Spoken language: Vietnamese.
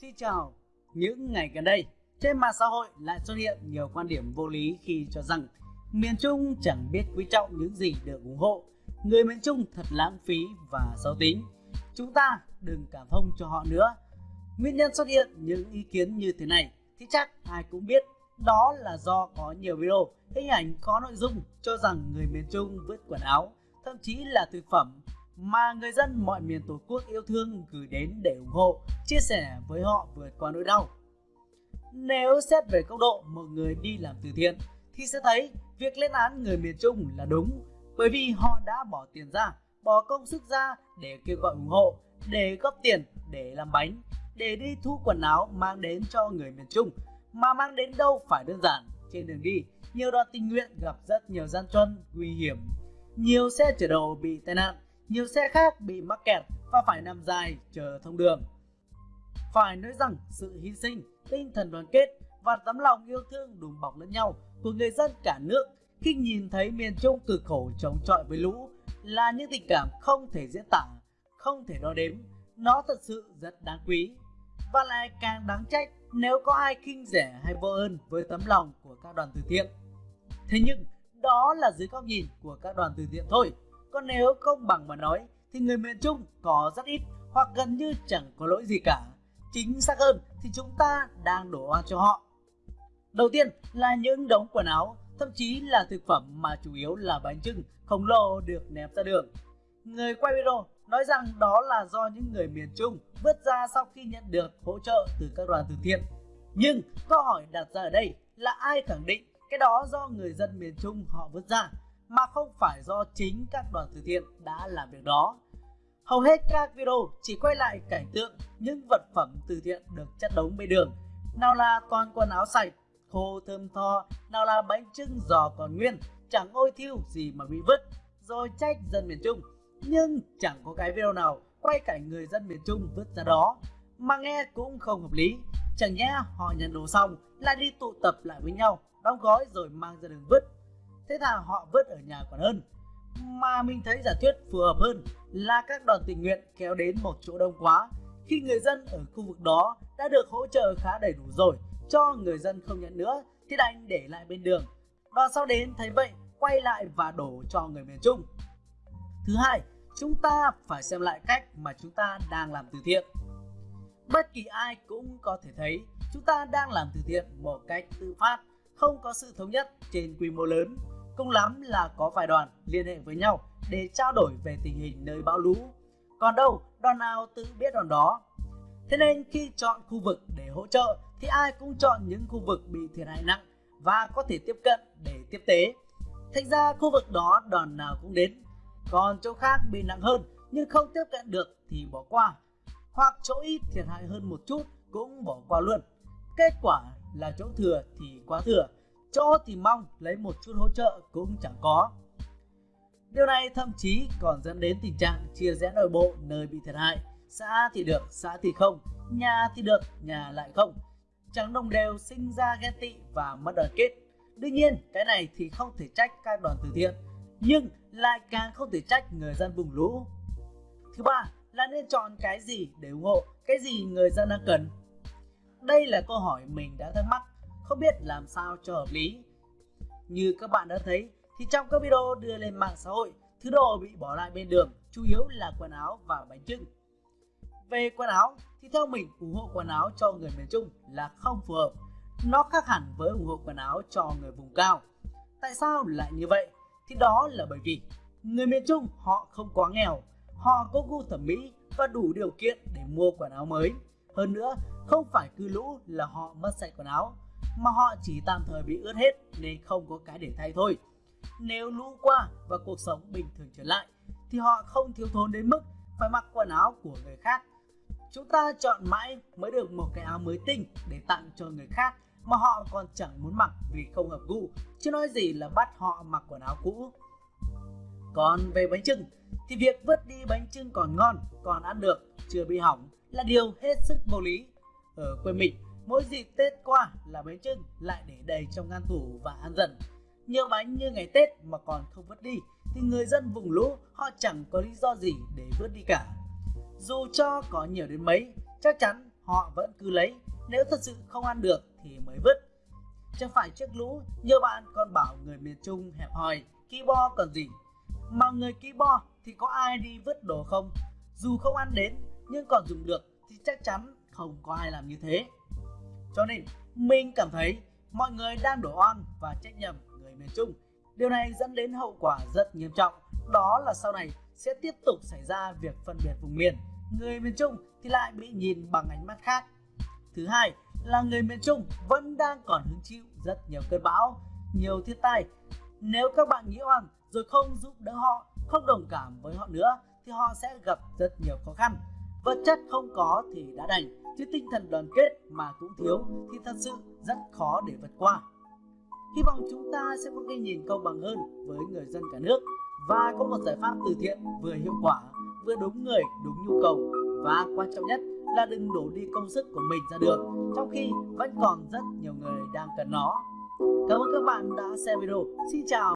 Xin chào, những ngày gần đây, trên mạng xã hội lại xuất hiện nhiều quan điểm vô lý khi cho rằng miền Trung chẳng biết quý trọng những gì được ủng hộ, người miền Trung thật lãng phí và xấu tính. Chúng ta đừng cảm thông cho họ nữa. Nguyên nhân xuất hiện những ý kiến như thế này thì chắc ai cũng biết đó là do có nhiều video, hình ảnh có nội dung cho rằng người miền Trung vứt quần áo, thậm chí là thực phẩm mà người dân mọi miền Tổ quốc yêu thương gửi đến để ủng hộ, chia sẻ với họ vượt qua nỗi đau. Nếu xét về góc độ một người đi làm từ thiện thì sẽ thấy việc lên án người miền Trung là đúng bởi vì họ đã bỏ tiền ra, bỏ công sức ra để kêu gọi ủng hộ, để góp tiền, để làm bánh, để đi thu quần áo mang đến cho người miền Trung mà mang đến đâu phải đơn giản. Trên đường đi, nhiều đoàn tình nguyện gặp rất nhiều gian truân, nguy hiểm. Nhiều xe chở đầu bị tai nạn, nhiều xe khác bị mắc kẹt và phải nằm dài chờ thông đường. Phải nói rằng sự hy sinh, tinh thần đoàn kết và tấm lòng yêu thương đùm bọc lẫn nhau của người dân cả nước khi nhìn thấy miền Trung cực khổ chống chọi với lũ là những tình cảm không thể diễn tả, không thể đo đếm. Nó thật sự rất đáng quý và lại càng đáng trách nếu có ai khinh rẻ hay vô ơn với tấm lòng của các đoàn từ thiện. Thế nhưng đó là dưới góc nhìn của các đoàn từ thiện thôi. Còn nếu công bằng mà nói thì người miền Trung có rất ít hoặc gần như chẳng có lỗi gì cả. Chính xác hơn thì chúng ta đang đổ oan cho họ. Đầu tiên là những đống quần áo, thậm chí là thực phẩm mà chủ yếu là bánh trưng khổng lồ được ném ra đường. Người quay video nói rằng đó là do những người miền Trung vứt ra sau khi nhận được hỗ trợ từ các đoàn từ thiện. Nhưng câu hỏi đặt ra ở đây là ai khẳng định cái đó do người dân miền Trung họ vứt ra mà không phải do chính các đoàn từ thiện đã làm việc đó. Hầu hết các video chỉ quay lại cảnh tượng những vật phẩm từ thiện được chất đống bên đường. Nào là toàn quần áo sạch, khô thơm tho, nào là bánh trưng giò còn nguyên, chẳng ôi thiêu gì mà bị vứt, rồi trách dân miền Trung. Nhưng chẳng có cái video nào quay cảnh người dân miền Trung vứt ra đó, mà nghe cũng không hợp lý. Chẳng nhẽ họ nhận đồ xong lại đi tụ tập lại với nhau, đóng gói rồi mang ra đường vứt thế thà họ vớt ở nhà còn hơn. Mà mình thấy giả thuyết phù hợp hơn là các đoàn tình nguyện kéo đến một chỗ đông quá. Khi người dân ở khu vực đó đã được hỗ trợ khá đầy đủ rồi, cho người dân không nhận nữa, thì đành để lại bên đường. Đoàn sau đến thấy vậy, quay lại và đổ cho người miền Trung. Thứ hai, chúng ta phải xem lại cách mà chúng ta đang làm từ thiện. Bất kỳ ai cũng có thể thấy chúng ta đang làm từ thiện một cách tự phát, không có sự thống nhất trên quy mô lớn. Cùng lắm là có vài đoàn liên hệ với nhau để trao đổi về tình hình nơi bão lũ. Còn đâu, đoàn nào tự biết đoàn đó. Thế nên khi chọn khu vực để hỗ trợ thì ai cũng chọn những khu vực bị thiệt hại nặng và có thể tiếp cận để tiếp tế. Thành ra khu vực đó đoàn nào cũng đến. Còn chỗ khác bị nặng hơn nhưng không tiếp cận được thì bỏ qua. Hoặc chỗ ít thiệt hại hơn một chút cũng bỏ qua luôn. Kết quả là chỗ thừa thì quá thừa chỗ thì mong lấy một chút hỗ trợ cũng chẳng có. Điều này thậm chí còn dẫn đến tình trạng chia rẽ nội bộ nơi bị thiệt hại. Xã thì được, xã thì không, nhà thì được, nhà lại không. Chẳng đồng đều sinh ra ghen tị và mất đoàn kết. Đương nhiên, cái này thì không thể trách các đoàn từ thiện, nhưng lại càng không thể trách người dân vùng lũ. Thứ ba là nên chọn cái gì để ủng hộ, cái gì người dân đang cần. Đây là câu hỏi mình đã thắc mắc không biết làm sao cho hợp lý. Như các bạn đã thấy thì trong các video đưa lên mạng xã hội, thứ đồ bị bỏ lại bên đường chủ yếu là quần áo và bánh trưng. Về quần áo thì theo mình ủng hộ quần áo cho người miền Trung là không phù hợp. Nó khác hẳn với ủng hộ quần áo cho người vùng cao. Tại sao lại như vậy? Thì đó là bởi vì người miền Trung họ không quá nghèo, họ có gu thẩm mỹ và đủ điều kiện để mua quần áo mới. Hơn nữa, không phải cứ lũ là họ mất sạch quần áo mà họ chỉ tạm thời bị ướt hết nên không có cái để thay thôi. Nếu lũ qua và cuộc sống bình thường trở lại thì họ không thiếu thốn đến mức phải mặc quần áo của người khác. Chúng ta chọn mãi mới được một cái áo mới tinh để tặng cho người khác mà họ còn chẳng muốn mặc vì không hợp gu, chứ nói gì là bắt họ mặc quần áo cũ. Còn về bánh trưng thì việc vứt đi bánh trưng còn ngon, còn ăn được, chưa bị hỏng là điều hết sức vô lý. Ở quê mình Mỗi dịp Tết qua là bánh trưng lại để đầy trong ngăn tủ và ăn dần. Nhiều bánh như ngày Tết mà còn không vứt đi thì người dân vùng lũ họ chẳng có lý do gì để vứt đi cả. Dù cho có nhiều đến mấy, chắc chắn họ vẫn cứ lấy, nếu thật sự không ăn được thì mới vứt. Chẳng phải trước lũ, nhiều bạn còn bảo người miền Trung hẹp hòi, ký bo còn gì. Mà người ký bo thì có ai đi vứt đồ không? Dù không ăn đến nhưng còn dùng được thì chắc chắn không có ai làm như thế. Cho nên mình cảm thấy mọi người đang đổ oan và trách nhầm người miền Trung. Điều này dẫn đến hậu quả rất nghiêm trọng, đó là sau này sẽ tiếp tục xảy ra việc phân biệt vùng miền. Người miền Trung thì lại bị nhìn bằng ánh mắt khác. Thứ hai là người miền Trung vẫn đang còn hứng chịu rất nhiều cơn bão, nhiều thiên tai. Nếu các bạn nghĩ oan rồi không giúp đỡ họ, không đồng cảm với họ nữa thì họ sẽ gặp rất nhiều khó khăn. Vật chất không có thì đã đành, chứ tinh thần đoàn kết mà cũng thiếu thì thật sự rất khó để vượt qua. Hy vọng chúng ta sẽ có cái nhìn công bằng hơn với người dân cả nước và có một giải pháp từ thiện vừa hiệu quả, vừa đúng người, đúng nhu cầu và quan trọng nhất là đừng đổ đi công sức của mình ra đường trong khi vẫn còn rất nhiều người đang cần nó. Cảm ơn các bạn đã xem video. Xin chào.